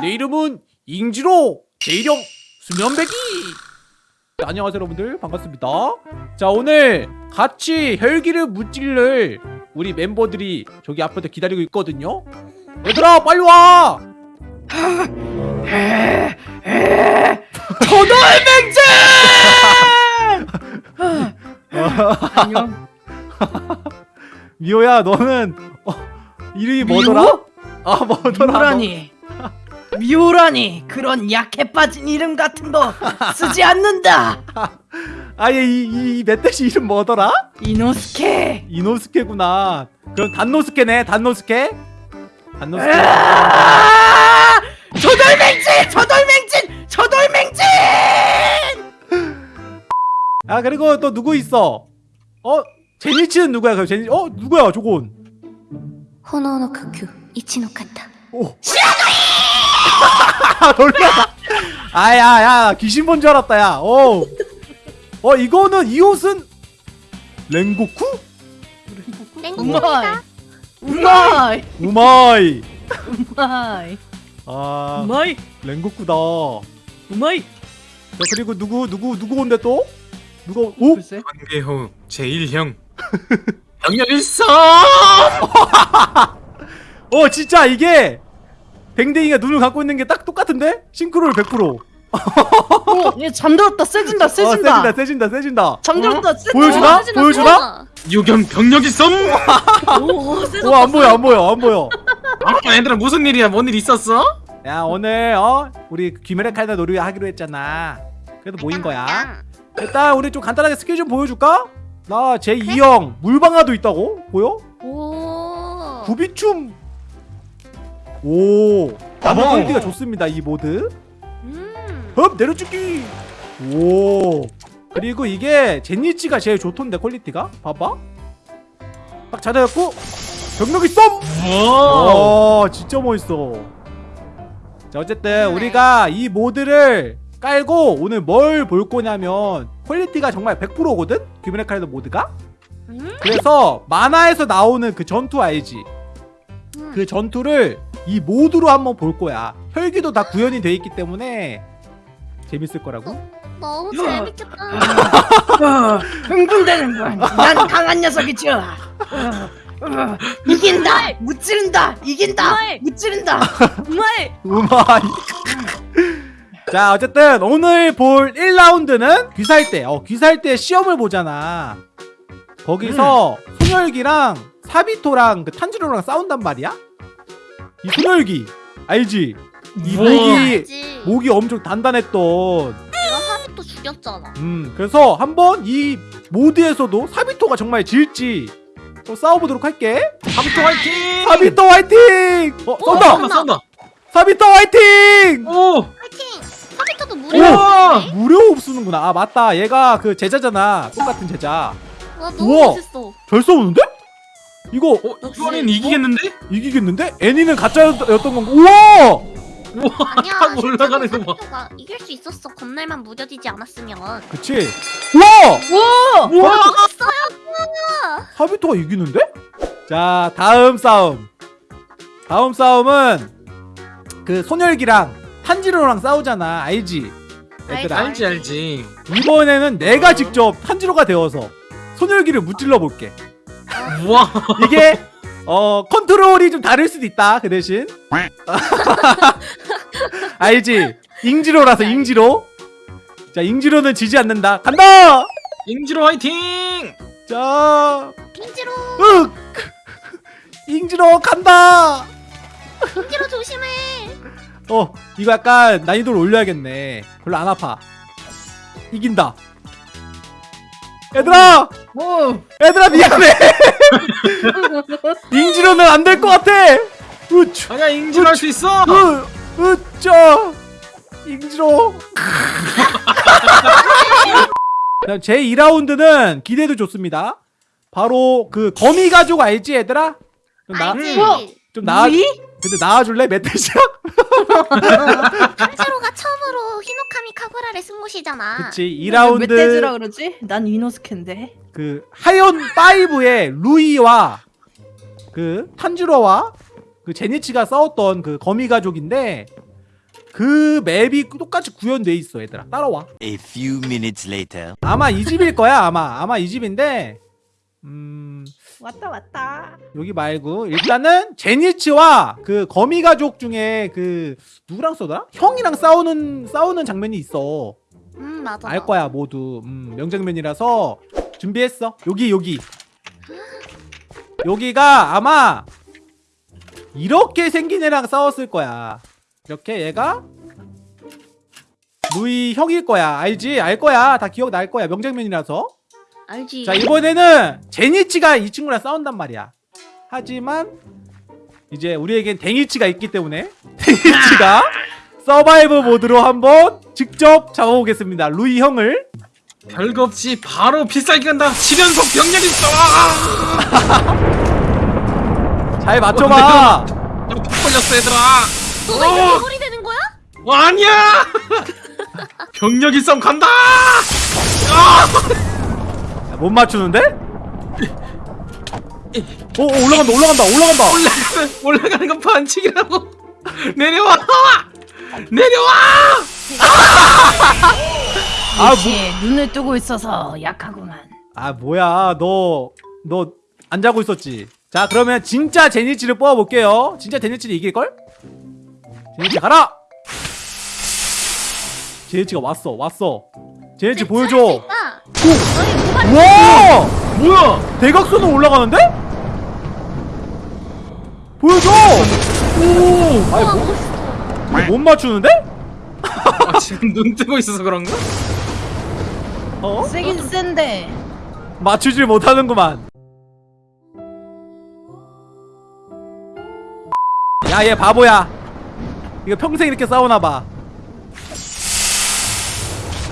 내 이름은 잉지로 제1형 수면배기. 네, 안녕하세요 여러분들. 반갑습니다. 자 오늘 같이 혈기를 무찔를 우리 멤버들이 저기 앞에서 기다리고 있거든요. 얘들아 빨리 와! 안녕. 미호야 너는 어, 이름이 뭐더라? 아 뭐더라? 미호라니. 미호라니 그런 약해 빠진 이름 같은 거 쓰지 않는다. 아얘 이, 이, 이 멧돼지 이름 뭐더라? 이노스케. 이노스케구나 그럼 단노스케네 단노스케 단노스케 아! 저돌맹진! 저돌맹진! 저돌맹진! 아 그리고 또 누구 있어? 어? 제니치는 누구야? 그럼 제니 어 누구야 저건? 炎の呼吸一の方 오. 아 놀라. 아야야 귀신 본 줄 알았다 야. 어. 어 이거는 이 옷은 랭고쿠? 우마이. 우마이. 우마이. 우마이. 아 우마이. 랭고쿠다. 우마이. 자, 그리고 누구 누구 누구 온대 또? 누가 오? 관계호 제1형 병력 일성 어 진짜 이게 댕댕이가 눈을 감고 있는 게 딱 똑같은데? 싱크로율 100%. 어, 얘 잠들었다. 세진다. 어, 세진다. 세진다 세진다 세진다. 잠들었다. 세진다. 보여주나? 보여주나? 유경 병력 일성 오, 세졌다. 어안 보여 안 보여 안 보여. 아 얘들아 무슨 일이야 뭔 일 있었어? 야 오늘 어 우리 귀멸의 칼날 놀이 하기로 했잖아. 그래서 모인 거야. 일단 우리 좀 간단하게 스케줄 좀 보여줄까? 나 제 2형 물방아도 있다고 보여? 오 구비춤. 오. 나무. 퀄리티가 좋습니다 이 모드. 음. 흡 내려찍기. 오. 그리고 이게 젠이츠가 제일 좋던데 퀄리티가 봐봐. 딱 잘해갖고 벽력일섬. 와와 진짜 멋있어 자 어쨌든 우리가 이 모드를 깔고 오늘 뭘 볼 거냐면 퀄리티가 정말 100%거든? 귀멸의 칼날 모드가 음? 그래서 만화에서 나오는 그 전투 알지? 음. 그 전투를 이 모드로 한번 볼 거야 혈기도 다 구현이 돼 있기 때문에 재밌을 거라고 너무 야. 재밌겠다 어, 흥분되는군. 난 강한 녀석이죠. 이긴다. 무찌른다. 이긴다. 무찌른다. 우마이. 우마이 자 어쨌든 오늘 볼 1라운드는 귀살 때 어, 귀살 때 시험을 보잖아 거기서 소멸기랑 사비토랑 그 탄지로랑 싸운단 말이야 이 소멸기 알지? 이 우와. 목이 알지 목이 엄청 단단했던 내가 사비또 죽였잖아 음 그래서 한번 이 모드에서도 사비토가 정말 질지 또 싸워보도록 할게 사부토 화이팅 사비토 화이팅! 어 쏜다! 쏜다 쏜다 사비토 화이팅! 오 파이팅 사비토도 오! 무료네 무료 쓰는구나. 아 맞다. 얘가 그 제자잖아. 똑같은 제자. 와 너무 우와. 멋있어 잘 싸우는데? 이거 어, 이번엔 이기겠는데? 이기겠는데? 애니는 가짜였던 건가? 우와! 우와 아니야 타고 올라가는 거 봐. 이길 수 있었어 건날만 무뎌지지 않았으면 그치? 우와! 와. 우와 멋있어요 사비토가 이기는데? 자 다음 싸움. 다음 싸움은 그 소멸기랑 탄지로랑 싸우잖아. 알지? 얘들아. 알지. 알지 이번에는 내가 직접 탄지로가 되어서 소멸기를 무찔러 볼게. 우와. 이게 어 컨트롤이 좀 다를 수도 있다 그 대신. 알지? 잉지로라서 잉지로. 자 잉지로는 지지 않는다. 간다! 잉지로 화이팅! 자. 민지로. 윽! 잉지로 간다! 민지로 조심해. 어 이거 약간 난이도를 올려야겠네. 별로 안 아파. 이긴다. 얘들아! 오. 얘들아 미안해 잉지로는 안 될 것 같아 으쭈 아니야 잉지로 할 수 있어 으, 으짜 잉지로 제 2라운드는 기대도 좋습니다 바로 그 거미 가족 알지 얘들아? 좀, 나, 알지 우와. 좀 나와 우리? 근데 나와줄래 멧돼지야? 탄지로가 처음으로 히노카미 카구라를 쓴 곳이잖아 그치 나왜 멧돼지라 2라운드 그러지? 난 이노스케인데. 그 하연 5의 루이와 그 탄지로와 그 제니치가 싸웠던 그 거미 가족인데 그 맵이 똑같이 구현돼 있어 얘들아 따라와 A few minutes later. 아마 이 집일 거야 아마 아마 이 집인데 음 왔다 왔다. 여기 말고 일단은 제니츠와 그 거미 가족 중에 그 누구랑 싸우더라? 형이랑 싸우는 싸우는 장면이 있어 음 맞아. 알 거야 모두 음, 명장면이라서 준비했어? 여기 여기. 여기가 아마 이렇게 생긴 애랑 싸웠을 거야. 이렇게 얘가 루이 형일 거야. 알지? 알 거야. 다 기억날 거야. 명장면이라서. 알지. 자 이번에는 젠이츠가 이 친구랑 싸운단 말이야. 하지만 이제 우리에겐 젠이츠가 있기 때문에 젠이츠가 survive 모드로 한번 직접 잡아보겠습니다. 루이 형을 별거 없지 바로 필살기 간다. 7연속 병력 있어. 잘 맞춰봐. 나푹 걸렸어 얘들아. 너가 이제 어! 개구리 되는 거야? 어, 아니야! 병력 일성 간다! 야, 못 맞추는데? 오, 오 올라간다 올라간다 올라간다. 올라가는 올라가는 건 반칙이라고. 내려와! 내려와! 아, 역시 눈을 뜨고 있어서 약하구만. 아 뭐야. 너 너 안 자고 있었지? 자 그러면 진짜 제니치를 뽑아볼게요. 진짜 제니치를 이길걸? 제니치 가라! 제니치가 왔어 왔어. 제니치 보여줘. 아, 너희 모발 우와 뭐야? 대각선으로 올라가는데? 보여줘! 오! 아니 뭐, 못 맞추는데? 아, 지금 눈 뜨고 있어서 그런가? 어? 세긴 센데. 맞추질 못하는구만 야 얘 바보야 이거 평생 이렇게 싸우나봐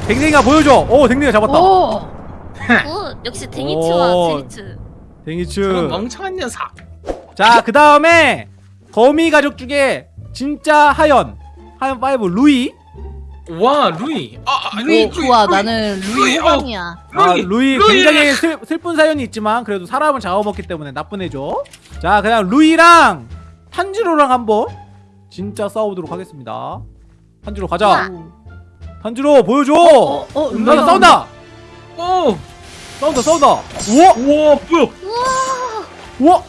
댕댕이가 보여줘 오 댕댕이가 잡았다 오. 오, 역시 오. 젠이츠. 젠이츠 멍청한 녀석 자그 다음에 거미 가족 중에 진짜 하현 하현 five 루이 와 루이 아, 아, 루이 어, 좋아. 루이. 나는 루이 어. 호감이야. 아, 루이, 루이 루이. 굉장히 슬, 슬픈 사연이 있지만 그래도 사람을 잡아먹기 때문에 나쁜 애죠. 자, 그냥 루이랑 탄지로랑 한번 진짜 싸우도록 하겠습니다. 탄지로 가자. 탄지로 보여줘. 어, 어, 싸운다, 루이가 싸운다. 오 싸운다, 싸운다. 우와, 우와 뭐야 우와, 우와.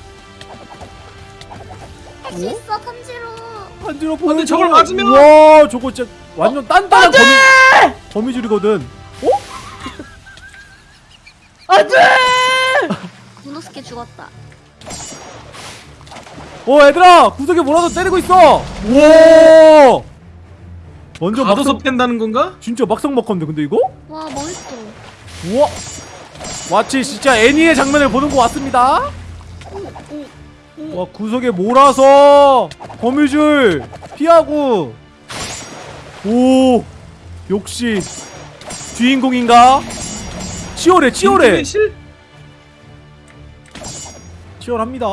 할수 있어 탄지로. 탄지로 보여줘. 근데 저걸 맞으면- 와, 저거 진짜 완전 단단한 거미 거미줄이거든. 안돼. 무노스케 죽었다. 어, 얘들아, 구석에 뭐라도 때리고 있어. 우와. 먼저 가둬서 막상 팬다는 건가? 진짜 막상 먹건데 근데 이거? 와 멋있어. 우와 마치 진짜 애니의 장면을 보는 것 같습니다 와 구석에 몰아서 거미줄 피하고 오 역시 주인공인가? 치열해 치열해. 실 치열합니다.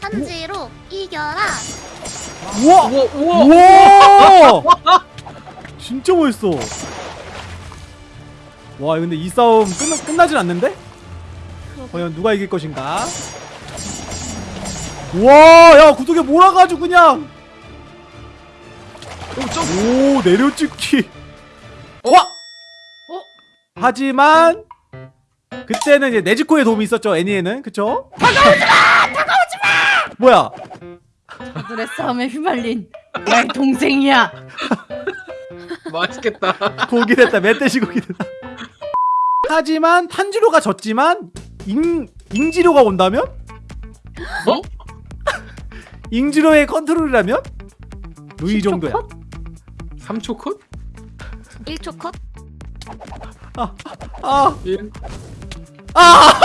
탄지로 이겨라. 우와! 우와 우와. 우와! 진짜 멋있어. 와 근데 이 싸움 끝나, 끝나진 않는데? 과연 누가 이길 것인가? 우와 야 구석에 몰아가지고 그냥 오, 점. 오 내려찍기 와! 어? 하지만 그때는 이제 네즈코의 도움이 있었죠 애니에는 그쵸? 다가오지 마! 다가오지 마! 뭐야 그들의 싸움에 휘말린 나의 동생이야. 맛있겠다 고기 됐다 멧돼지 고기 됐다 하지만 탄지로가 졌지만 잉, 잉지로가 온다면? 어? 잉지로의 컨트롤이라면? 루이 정도야 3초 컷? 1초 컷. 아, 일. 아!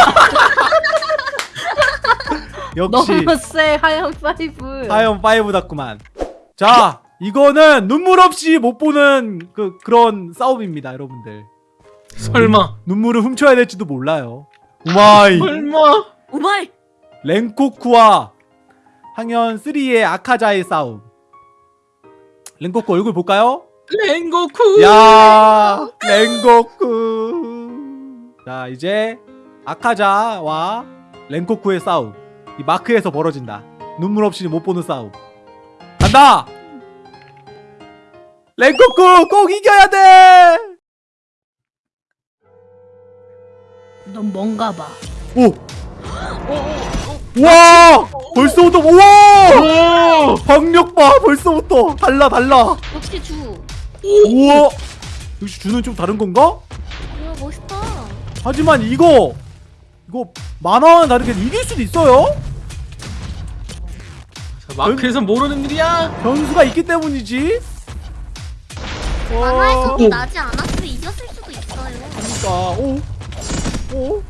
역시 너무 세 하얀 파이브. 5 das구만 자 이거는 눈물 없이 못 보는 그 그런 싸움입니다 여러분들 설마 눈물을 훔쳐야 될지도 몰라요 우마이 설마 오마이. 랭코쿠와 항현 3의 아카자의 싸움 랭코쿠 얼굴 볼까요? 랭고쿠 야 랭코쿠 자 이제 아카자와 랭코쿠의 싸움 이 마크에서 벌어진다 눈물 없이 못 보는 싸움 간다 랭코쿠 꼭 이겨야 돼. 넌 뭔가 봐. 오. 와 벌써부터 우와 오! 박력 봐 벌써부터 달라 달라 역시 주. 우와 역시 주는 좀 다른 건가? 이야 멋있다. 하지만 이거 이거 만화와는 다르게 이길 수도 있어요 자, 마크에서 모르는 일이야. 변수가 있기 때문이지 만화에서도 오. 나지 않았으면 이겼을 수도 있어요. 그러니까 오 오.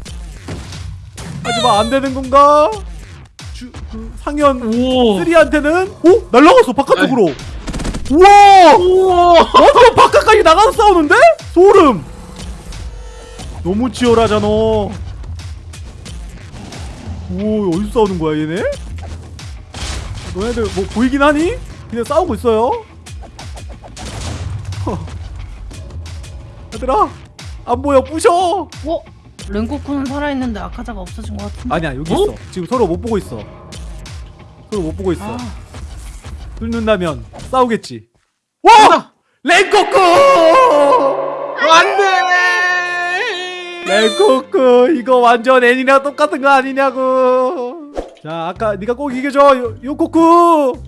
하지만 안 되는 건가? 상현 오. 3한테는 오 날라갔어 바깥쪽으로 우와 오. 완전 바깥까지 나가서 싸우는데? 소름 너무 치열하잖아 오 어디서 싸우는 거야 얘네? 너네들 뭐 보이긴 하니? 그냥 싸우고 있어요 허. 얘들아 안 보여 부셔 어? 랭코쿠는 살아있는데 아카자가 없어진 것 같은데. 아니야 여기 어? 있어 지금 서로 못 보고 있어 서로 못 보고 있어 아, 뚫는다면 싸우겠지 와! 랭코쿠! 안돼. 랭코크 이거 완전 애니랑 똑같은 거 아니냐고 자 아까 네가 꼭 이겨줘 요, 요코쿠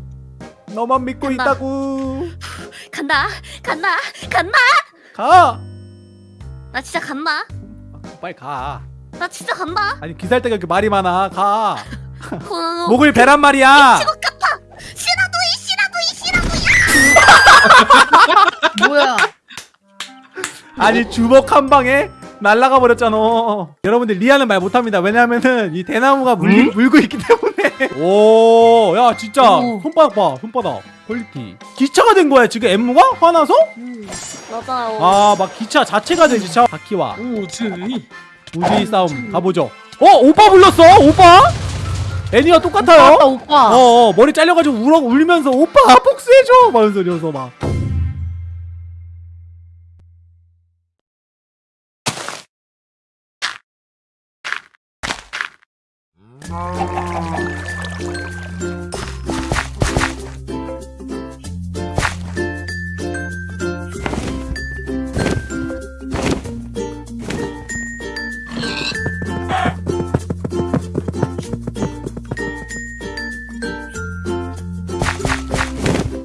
너만 믿고 간다. 있다고 간다. 간다. 간다. 가 나 진짜 간다. 빨리 가 나 진짜 간다. 아니 귀살대가 이렇게 말이 많아 가 어, 목을 베란 말이야. 이이 뭐야? 아니 주먹 한 방에 날라가 버렸잖아. 여러분들 리아는 말 못합니다. 왜냐면은 이 대나무가 물, 음? 물고 있기 때문에. 오 야 진짜. 오. 손바닥 봐 손바닥. 퀄리티. 기차가 된 거야 지금 엔무가? 화나서? 맞아요. 아막 기차 자체가 된 기차. 바퀴와. 오지. 우지 싸움 가보죠. 어 오빠 불렀어 오빠 애니와 똑같아요. 오빠, 오빠. 어, 어 머리 잘려가지고 울어 울면서 오빠 복수해줘! 막 이러면서 막